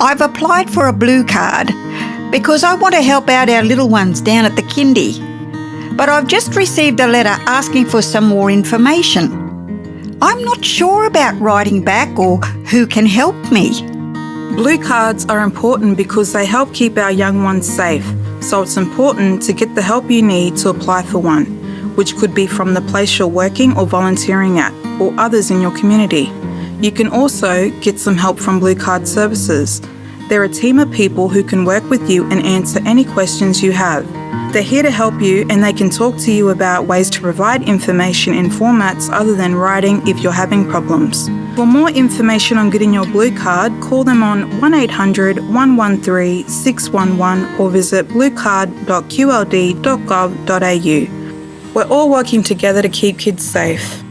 I've applied for a blue card because I want to help out our little ones down at the kindy. But I've just received a letter asking for some more information. I'm not sure about writing back or who can help me. Blue cards are important because they help keep our young ones safe, so it's important to get the help you need to apply for one, which could be from the place you're working or volunteering at, or others in your community. You can also get some help from Blue Card Services. They're a team of people who can work with you and answer any questions you have. They're here to help you and they can talk to you about ways to provide information in formats other than writing if you're having problems. For more information on getting your blue card, call them on 1800 113 611 or visit bluecard.qld.gov.au. We're all working together to keep kids safe.